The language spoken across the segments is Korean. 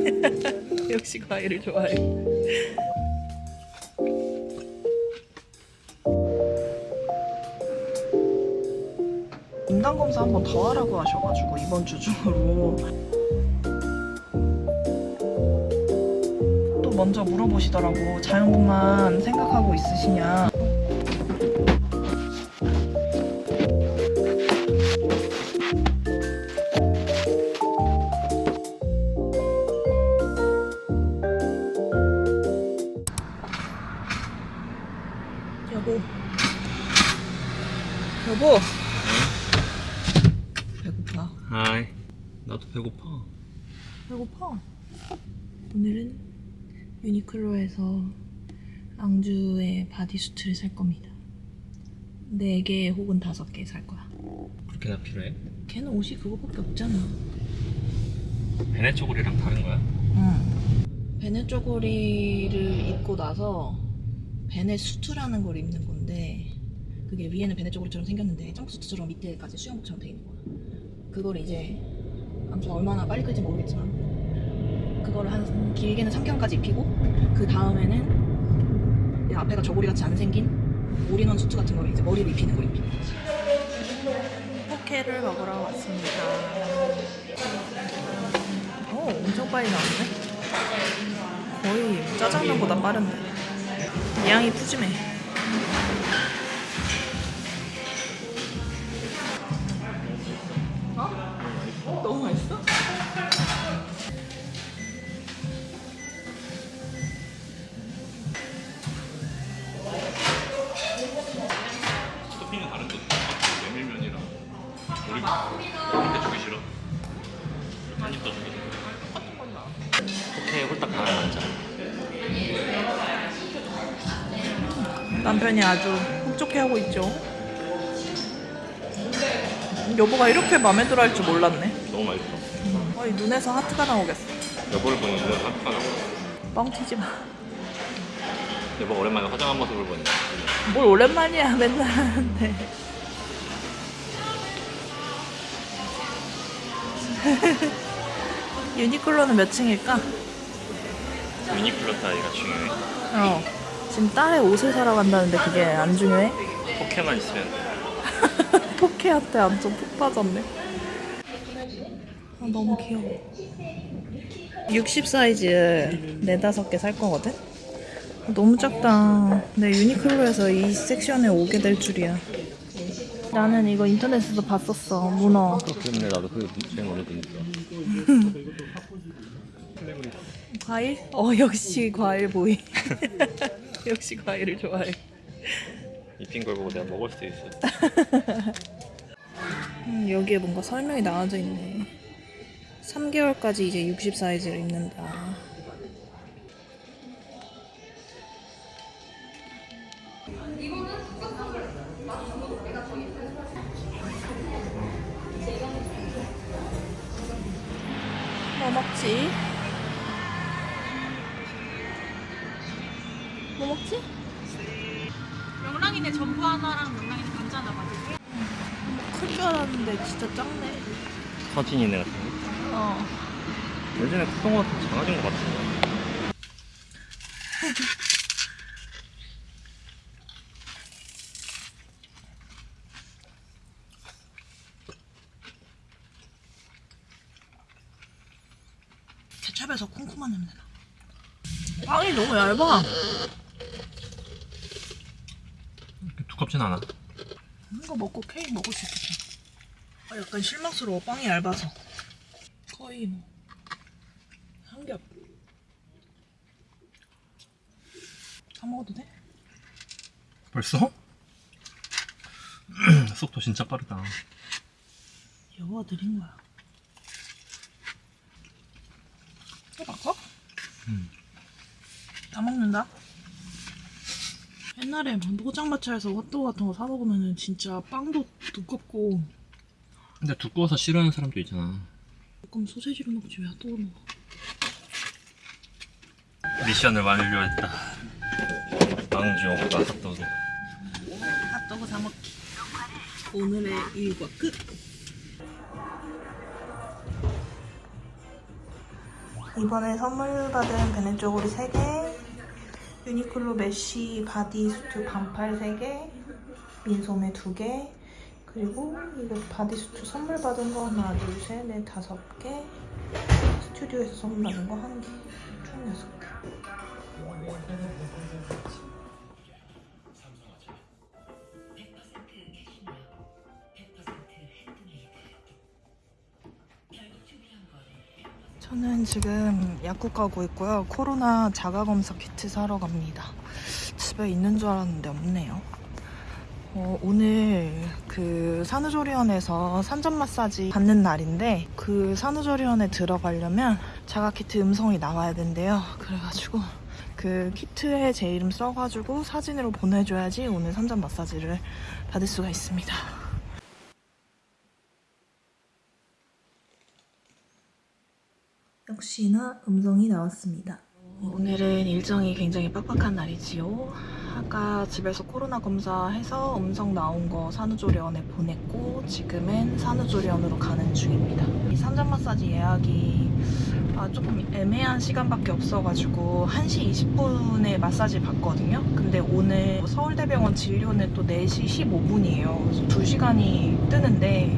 역시 과일을 좋아해. 인강 검사 한 번 더 하라고 하셔가지고 이번 주 중으로 또 먼저 물어보시더라고 자연분만 생각하고 있으시냐. 여보. 여보. 배고파. 아이 나도 배고파 배고파. 오늘은 유니클로에서 앙주의 bodysuit를 살 겁니다. 4개 혹은 5개 살 거야. 그렇게나 필요해? 걔는 옷이 그거밖에 없잖아. 배냇저고리랑 다른 거야? 응. 배냇저고리를 입고 나서 배냇 suit라는 걸 입는 건데 그게 위에는 배냇저고리처럼 생겼는데 jumpsuit처럼 밑에까지 수영복처럼 돼 있는 거야. 그걸 이제 아무튼 얼마나 빨리 클지 모르겠지만 그거를 한 길게는 3개월까지 입히고 그 다음에는 이 앞에가 저고리 같이 안 생긴 all-in-one suit 같은 걸 이제 머리를 입히는 걸 입히는 거지. 포케를 먹으러 왔습니다. 오, 엄청 빨리 나왔네. 거의 짜장면보다 빠른데. 양이 푸짐해. 어? 너무 맛있어? 토핑은 다른 거 메밀면이랑 우리 우리한테 주기 싫어 한입 더 주기 싫어 오케이 홀딱 하나 앉아 남편이 아주 흡족해하고 있죠. 여보가 이렇게 마음에 들어 할 줄 몰랐네. 너무 맛있어 거의 눈에서 하트가 나오겠어. 여보를 보니 눈에 화가 나고 뻥 튀지 마. 여보가 오랜만에 화장한 모습을 보니 뭘 오랜만이야 맨날 하는데. 유니클로는 몇 층일까? 유니클로 사이가 중요해 어. 지금 딸의 옷을 사러 간다는데 그게 안 중요해? 포켓만 있으면 돼 포케한테 완전 푹 빠졌네. 아, 너무 귀여워. 60 사이즈 네다섯 개 살 거거든? 아, 너무 작다. 내 유니클로에서 이 섹션에 오게 될 줄이야. 나는 이거 인터넷에서 봤었어. 문어. 때문에 나도 그게 제일 마음에 드니까 과일? 어, 역시 과일 보이. 역시 과일을 좋아해. 입힌 걸 보고 내가 먹을 수 있어 음, 여기에 뭔가 설명이 나와져 있네. 3개월까지 이제 60 사이즈를 입는다. 뭐 먹지? 뭐 먹지? 명랑이네 전부 하나랑 명랑이네 감자 하나 맞을게. 클줄 알았는데 진짜 작네. 서진이네 같은 거 어. 예전에 컸던 거 같은 작아진 거 같은데 케찹에서 콩콩한 냄새 나. 빵이 너무 얇아. 두껍진 않아 이거 먹고 케이크 먹을 수 있겠다. 아, 약간 실망스러워. 빵이 얇아서. 거의 뭐. 한 겹. 다 먹어도 돼? 벌써? 속도 진짜 빠르다 여보가 드린 거야. 또 바꿔? 음. 다 먹는다. 옛날에 뭐 포장마차에서 핫도그 같은 거 사 먹으면 진짜 빵도 두껍고 근데 두꺼워서 싫어하는 사람도 있잖아 그럼 소세지로 먹지 왜 핫도그 먹어? 미션을 완료했다 망주 오빠 핫도그 핫도그 사 먹기. 오늘의 일과 끝. 이번에 선물 받은 배냇저고리 3개, 유니클로 mesh bodysuit 반팔 3개, 민소매 2개, 그리고 이거 bodysuit 선물 받은 거 하나, 둘, 셋, 넷, 다섯 개, 스튜디오에서 선물 받은 거 한 개, 총 여섯 개. 저는 지금 약국 가고 있고요. 코로나 자가검사 키트 사러 갑니다. 집에 있는 줄 알았는데 없네요. 어, 오늘 그 산후조리원에서 산전 마사지 받는 날인데 그 산후조리원에 들어가려면 자가 키트 음성이 나와야 된대요. 그래가지고 그 키트에 제 이름 써가지고 사진으로 보내줘야지 오늘 산전 마사지를 받을 수가 있습니다. 역시나 음성이 나왔습니다. 오늘은 일정이 굉장히 빡빡한 날이지요. 아까 집에서 코로나 검사해서 음성 나온 거 산후조리원에 보냈고 지금은 산후조리원으로 가는 중입니다. 이 산전 마사지 예약이 아, 조금 애매한 시간밖에 없어가지고 1시 20분에 마사지 받거든요. 근데 오늘 서울대병원 진료는 또 4시 15분이에요. 그래서 2시간이 뜨는데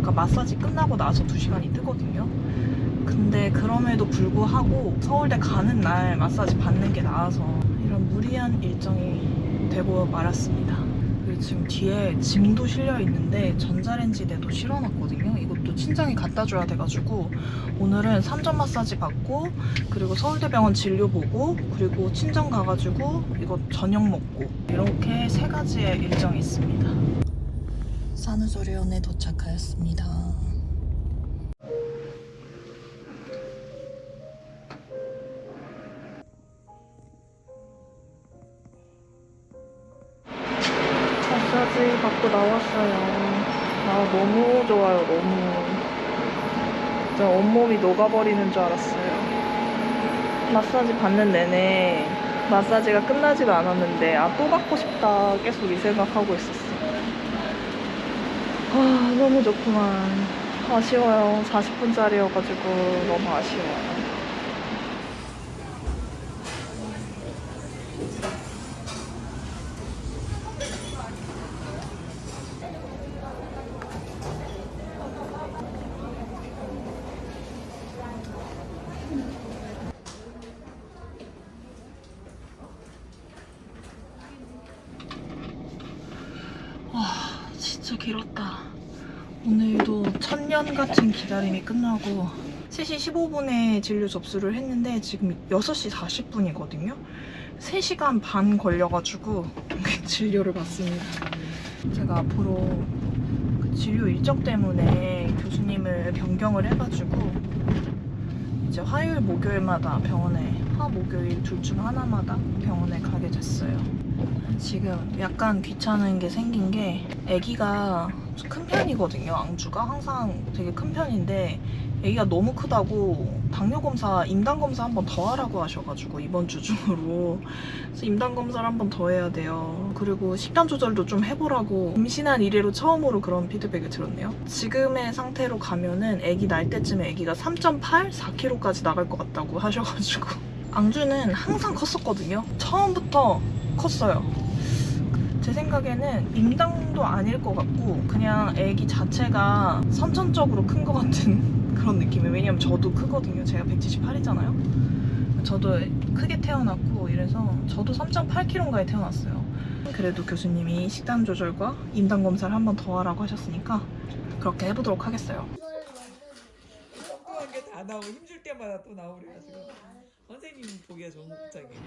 그러니까 마사지 끝나고 나서 2시간이 뜨거든요. 근데 그럼에도 불구하고 서울대 가는 날 마사지 받는 게 나아서 이런 무리한 일정이 되고 말았습니다. 그리고 지금 뒤에 짐도 실려 있는데 전자레인지대도 실어놨거든요. 이것도 친정이 갖다 줘야 돼가지고 오늘은 산전 마사지 받고 그리고 서울대병원 진료 보고 그리고 친정 가가지고 이거 저녁 먹고 이렇게 세 가지의 일정이 있습니다. 산후조리원에 도착하였습니다. 진짜 온몸이 녹아버리는 줄 알았어요. 마사지 받는 내내 마사지가 끝나지도 않았는데, 아, 또 받고 싶다. 계속 이 생각하고 있었어. 아, 너무 좋구만. 아쉬워요. 40분짜리여가지고 너무 아쉬워요. 진짜 길었다. 오늘도 천년 같은 기다림이 끝나고 3시 15분에 진료 접수를 했는데 지금 6시 40분이거든요. 3시간 반 걸려가지고 진료를 받습니다. 제가 앞으로 그 진료 일정 때문에 교수님을 변경을 해가지고 이제 화요일, 목요일마다 병원에 화, 목요일 둘 중 하나마다 병원에 가게 됐어요. 지금 약간 귀찮은 게 생긴 게 아기가 큰 편이거든요. 앙주가 항상 되게 큰 편인데 아기가 너무 크다고 당뇨 검사, 임당 검사 한 번 더 하라고 하셔가지고 이번 주 중으로 그래서 임당 검사를 한 번 더 해야 돼요. 그리고 식단 조절도 좀 해보라고 임신한 이래로 처음으로 그런 피드백을 들었네요. 지금의 상태로 가면은 아기 날 때쯤에 아기가 3.8, 4kg까지 나갈 것 같다고 하셔가지고 앙주는 항상 컸었거든요. 처음부터 컸어요. 제 생각에는 임당도 아닐 것 같고 그냥 아기 자체가 선천적으로 큰 것 같은 그런 느낌이에요. 왜냐면 저도 크거든요. 제가 178이잖아요. 저도 크게 태어났고 이래서 저도 3.8kg인가에 태어났어요. 그래도 교수님이 식단 조절과 임당 검사를 한 번 더 하라고 하셨으니까 그렇게 해보도록 하겠어요. 엉뚱한 게 다 나오고 힘줄 때마다 또 나오래 가지고 선생님 보기가 좋은 복장이에요.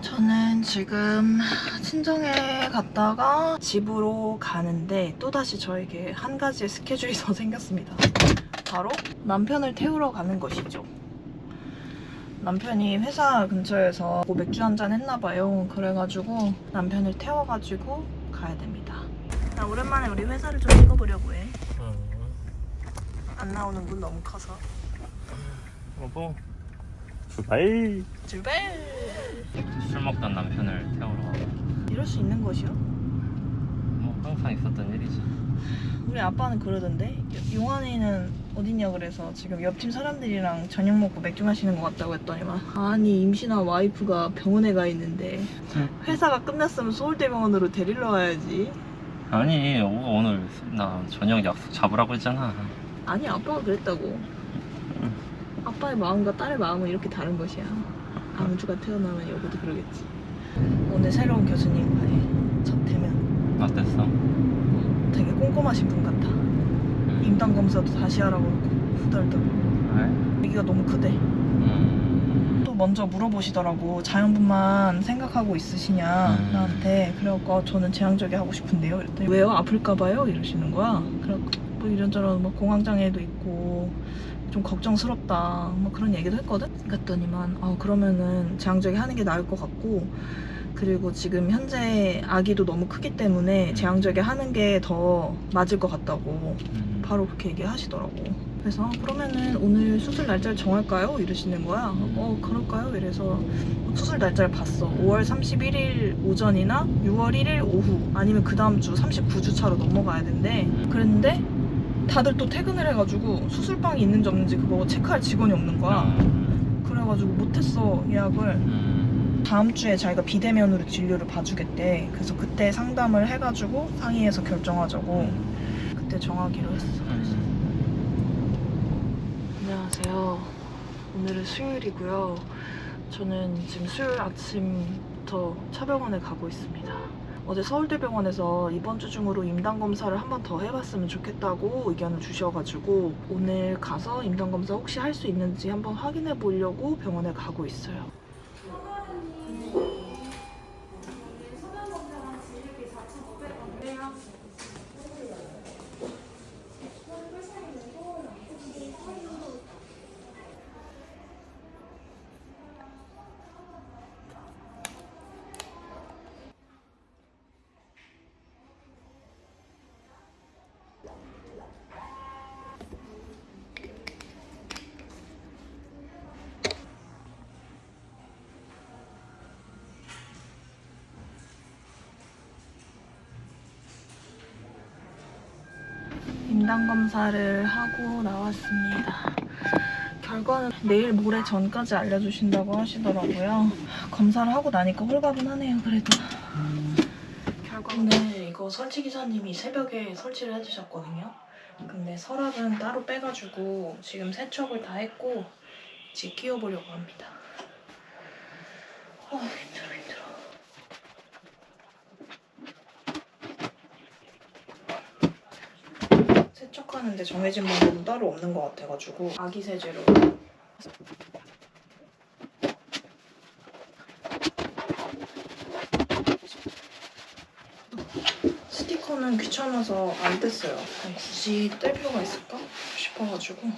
저는 지금 친정에 갔다가 집으로 가는데 또다시 저에게 한 가지의 스케줄이 더 생겼습니다. 바로 남편을 태우러 가는 것이죠. 남편이 회사 근처에서 뭐 맥주 한 잔 했나봐요. 그래가지고 남편을 태워가지고 가야 됩니다. 나 오랜만에 우리 회사를 좀 찍어보려고 해. 안 나오는 분 너무 커서. 여보 출발 출발! 술 먹던 남편을 태우러 가. 이럴 수 있는 것이요? 뭐 항상 있었던 일이지 우리 아빠는 그러던데 용환이는 어딨냐 그래서 지금 옆팀 사람들이랑 저녁 먹고 맥주 마시는 것 같다고 했더니만 아니 임신한 와이프가 병원에 가 있는데 응. 회사가 끝났으면 서울대병원으로 데리러 와야지 아니 오늘 나 저녁 약속 잡으라고 했잖아 아니 아빠가 그랬다고 아빠의 마음과 딸의 마음은 이렇게 다른 것이야 아무주가 태어나면 여보도 그러겠지. 오늘 새로운 교수님과의 첫 대면. 어땠어? 되게 꼼꼼하신 분 같아. 임당 검사도 다시 하라고 그러고 후덜덜. 왜? 아기가 너무 크대. 음... 또 먼저 물어보시더라고. 자연분만 생각하고 있으시냐 음. 나한테. 그래갖고 아, 저는 제왕절개 하고 싶은데요. 그랬더니 왜요? 아플까봐요? 이러시는 거야. 그래갖고 뭐 이런저런 뭐 공황장애도 있고 좀 걱정스럽다 뭐 그런 얘기도 했거든 그랬더니만 아 그러면은 제왕절개 하는 게 나을 것 같고 그리고 지금 현재 아기도 너무 크기 때문에 제왕절개 하는 게 더 맞을 것 같다고 음. 바로 그렇게 얘기하시더라고. 그래서 아, 그러면은 오늘 수술 날짜를 정할까요? 이러시는 거야. 어 그럴까요? 이래서 수술 날짜를 봤어. 5월 31일 오전이나 6월 1일 오후 아니면 그 다음 주 39주 차로 넘어가야 된대. 그랬는데 다들 또 퇴근을 해가지고 수술방이 있는지 없는지 그거 체크할 직원이 없는 거야. 음. 그래가지고 못했어 예약을. 음. 다음 주에 자기가 비대면으로 진료를 봐주겠대. 그래서 그때 상담을 해가지고 상의해서 결정하자고 그때 정하기로 했어. 안녕하세요. 오늘은 수요일이고요. 저는 지금 수요일 아침부터 차병원에 가고 있습니다. 어제 서울대병원에서 이번 주 중으로 임당 검사를 한 번 더 해봤으면 좋겠다고 의견을 주셔가지고 오늘 가서 임당 검사 혹시 할 수 있는지 한번 확인해 보려고 병원에 가고 있어요. 임당 검사를 하고 나왔습니다. 결과는 내일 모레 전까지 알려주신다고 하시더라고요. 검사를 하고 나니까 홀가분 하네요. 그래도 결과는 이거 설치 기사님이 새벽에 설치를 해주셨거든요. 근데 서랍은 따로 빼가지고 지금 세척을 다 했고 이제 끼워보려고 합니다. 아 힘들어 힘들어. 세척하는데 정해진 방법은 따로 없는 것 같아가지고. 아기 세제로. 스티커는 귀찮아서 안 뗐어요. 굳이 뗄 필요가 있을까 싶어가지고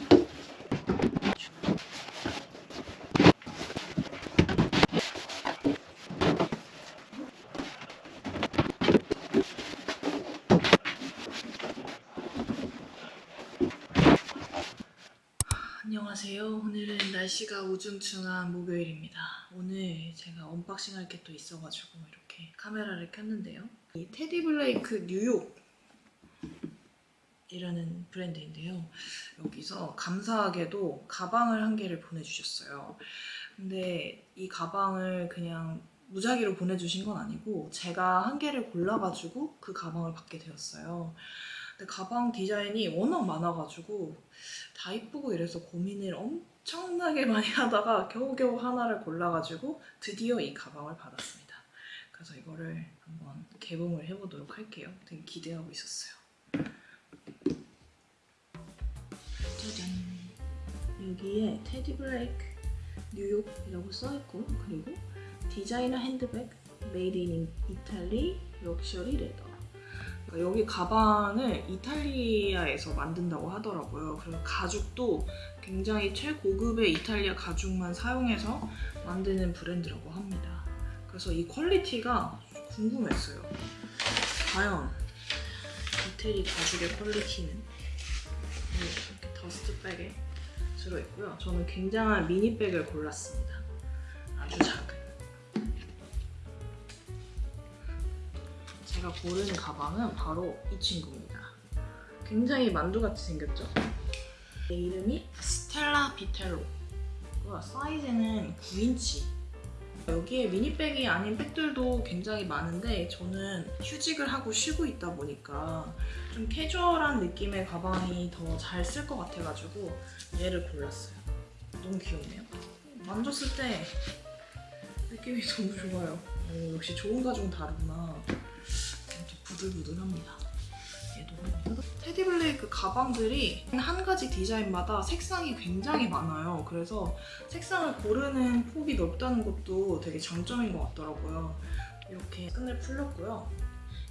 안녕하세요. 오늘은 날씨가 우중충한 목요일입니다. 오늘 제가 unboxing 할 게 또 있어가지고 이렇게 카메라를 켰는데요. 이 테디 블레이크 뉴욕 이라는 브랜드인데요. 여기서 감사하게도 가방을 한 개를 보내주셨어요. 근데 이 가방을 그냥 무작위로 보내주신 건 아니고 제가 한 개를 골라가지고 그 가방을 받게 되었어요. 근데 가방 디자인이 워낙 많아가지고 다 이쁘고 이래서 고민을 엄청나게 많이 하다가 겨우겨우 하나를 골라가지고 드디어 이 가방을 받았습니다. 그래서 이거를 한번 개봉을 해보도록 할게요. 되게 기대하고 있었어요. 짜잔! 여기에 테디 블레이크 뉴욕이라고 써있고 그리고 디자이너 핸드백 Made in Italy luxury leather 여기 가방을 이탈리아에서 만든다고 하더라고요. 그래서 가죽도 굉장히 최고급의 이탈리아 가죽만 사용해서 만드는 브랜드라고 합니다. 그래서 이 quality가 궁금했어요. 과연 이태리 가죽의 quality는 이렇게 dust bag에 들어있고요. 저는 굉장한 mini bag을 골랐습니다. 아주 작은. 제가 고르는 가방은 바로 이 친구입니다. 굉장히 만두같이 생겼죠? 내 이름이 스텔라 비텔로 사이즈는 9인치. 여기에 미니백이 아닌 백들도 굉장히 많은데 저는 휴직을 하고 쉬고 있다 보니까 좀 캐주얼한 느낌의 가방이 더 잘 쓸 것 같아가지고 얘를 골랐어요. 너무 귀엽네요. 만졌을 때 느낌이 너무 좋아요. 오, 역시 좋은 가죽은 다르구나 부들부들합니다 얘도 테디블레이크 가방들이 한 가지 디자인마다 색상이 굉장히 많아요. 그래서 색상을 고르는 폭이 넓다는 것도 되게 장점인 것 같더라고요. 이렇게 끈을 풀렸고요.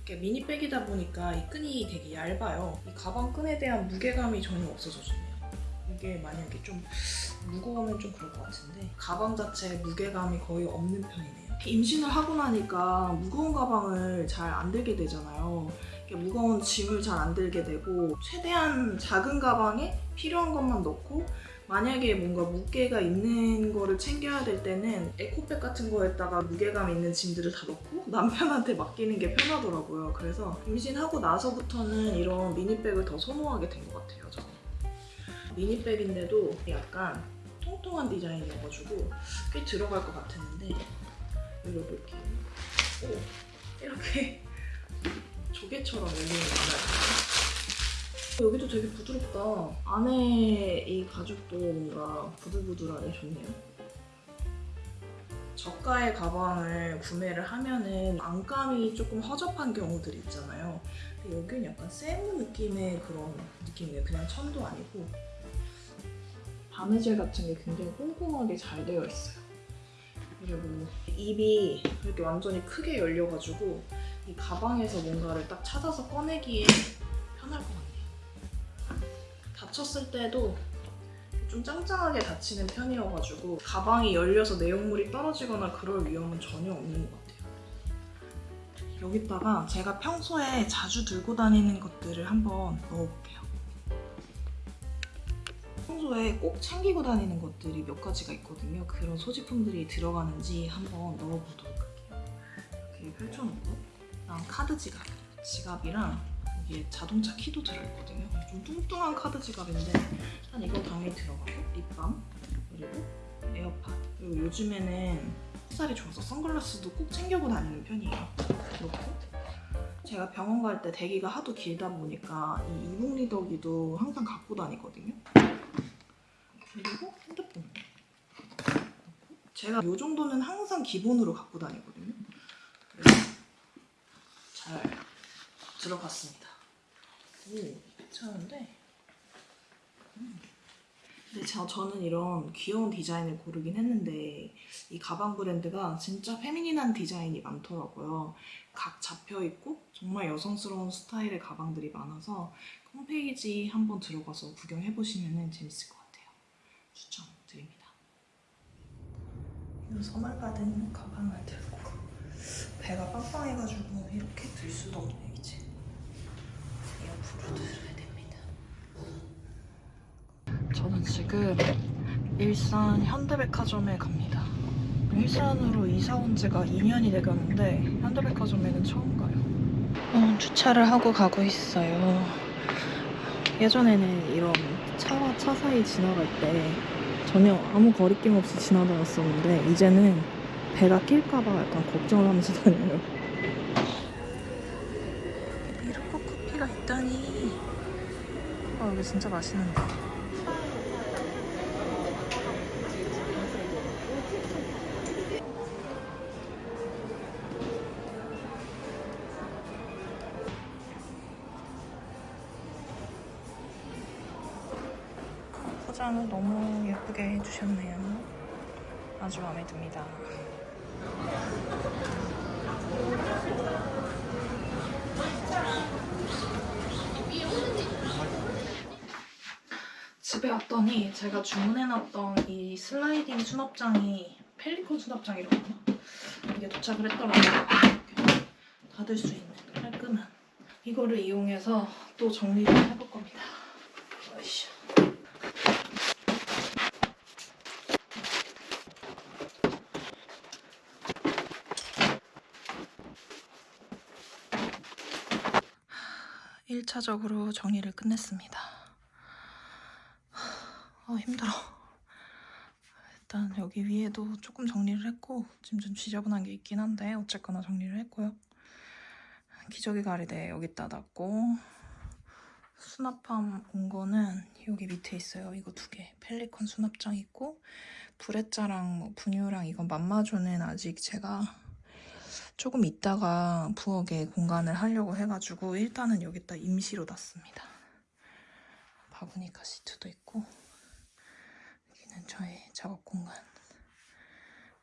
미니백이다 보니까 이 끈이 되게 얇아요. 이 가방 끈에 대한 무게감이 전혀 없어서 좋네요. 이게 만약에 좀 무거우면 좀 그럴 것 같은데 가방 자체에 무게감이 거의 없는 편이네요. 임신을 하고 나니까 무거운 가방을 잘 안 들게 되잖아요. 무거운 짐을 잘 안 들게 되고 최대한 작은 가방에 필요한 것만 넣고 만약에 뭔가 무게가 있는 거를 챙겨야 될 때는 에코백 같은 거에다가 무게감 있는 짐들을 다 넣고 남편한테 맡기는 게 편하더라고요. 그래서 임신하고 나서부터는 이런 미니백을 더 선호하게 된 것 같아요. 저는. 미니백인데도 약간 통통한 디자인이어가지고 꽤 들어갈 것 같았는데 열어볼게요. 오, 이렇게 조개처럼 열리는 거예요. 여기도 되게 부드럽다. 안에 이 가죽도 뭔가 부들부들하니 좋네요. 저가의 가방을 구매를 하면은 안감이 조금 허접한 경우들이 있잖아요. 근데 여기는 약간 세무 느낌의 그런 느낌이에요. 그냥 천도 아니고 바느질 같은 게 굉장히 꼼꼼하게 잘 되어 있어요. 그리고 입이 이렇게 완전히 크게 열려가지고 이 가방에서 뭔가를 딱 찾아서 꺼내기에 편할 것 같네요. 닫혔을 때도 좀 짱짱하게 닫히는 편이어가지고 가방이 열려서 내용물이 떨어지거나 그럴 위험은 전혀 없는 것 같아요. 여기다가 제가 평소에 자주 들고 다니는 것들을 한번 넣어볼게요. 평소에 꼭 챙기고 다니는 것들이 몇 가지가 있거든요. 그런 소지품들이 들어가는지 한번 넣어보도록 할게요. 이렇게 펼쳐놓고 그다음 카드 지갑. 지갑이랑 여기에 자동차 키도 들어있거든요. 좀 뚱뚱한 카드 지갑인데 일단 이거 당연히 들어가고 립밤 그리고 에어팟 그리고 요즘에는 햇살이 좋아서 선글라스도 꼭 챙겨고 다니는 편이에요. 그렇고 제가 병원 갈 때 대기가 하도 길다 보니까 이 이북 리더기도 항상 갖고 다니거든요. 그리고 핸드폰. 제가 이 정도는 항상 기본으로 갖고 다니거든요. 잘 들어갔습니다. 오, 괜찮은데? 음. 근데 저, 저는 이런 귀여운 디자인을 고르긴 했는데 이 가방 브랜드가 진짜 페미닌한 디자인이 많더라고요. 각 잡혀있고 정말 여성스러운 스타일의 가방들이 많아서 홈페이지 한번 들어가서 구경해 보시면 재밌을 것 같아요. 추천드립니다. 이 선물 받은 가방을 들고 배가 빵빵해가지고 이렇게 들 수도 없네 이제 옆으로 들어야 됩니다. 저는 지금 일산 현대백화점에 갑니다. 일산으로 이사 온 지가 2년이 돼가는데 현대백화점에는 처음 가요. 어, 주차를 하고 가고 있어요. 예전에는 이런 차와 차 사이 지나갈 때 전혀 아무 거리낌 없이 지나다녔었는데 이제는 배가 낄까봐 약간 걱정을 하면서 다녀요. 이렇게 커피가 있다니. 아 여기 진짜 맛있는데. 예쁘게 해주셨네요. 아주 마음에 듭니다. 집에 왔더니 제가 주문해놨던 이 슬라이딩 수납장이 펠리콘 수납장이라고 하나? 이게 도착을 했더라고요. 닫을 수 있는 깔끔한 이거를 이용해서 또 정리를 겁니다. 으쌰. 1차적으로 정리를 끝냈습니다. 아, 힘들어. 일단 여기 위에도 조금 정리를 했고 지금 좀 지저분한 게 있긴 한데 어쨌거나 정리를 했고요. 기저귀 가리대 여기다 놨고 수납함 온 거는 여기 밑에 있어요. 이거 두 개. 펠리컨 수납장 있고 브레자랑 뭐 분유랑 이건 맘마조는 아직 제가 조금 있다가 부엌에 공간을 하려고 해가지고 일단은 여기다 임시로 놨습니다. 바구니카 시트도 있고 여기는 저의 작업 공간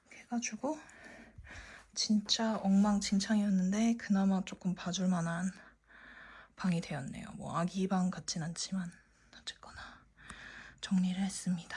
이렇게 해가지고 진짜 엉망진창이었는데 그나마 조금 봐줄 만한 방이 되었네요. 뭐 아기 방 같진 않지만 어쨌거나 정리를 했습니다.